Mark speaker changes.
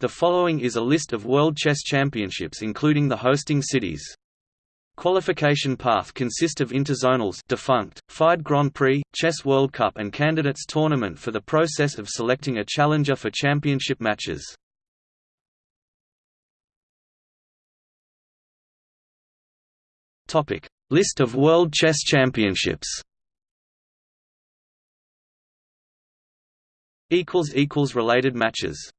Speaker 1: The following is a list of World Chess Championships including the hosting cities. Qualification path consists of interzonals defunct, FIDE Grand Prix, Chess World Cup and Candidates Tournament for the process of selecting a challenger for championship matches. List of World Chess Championships Related matches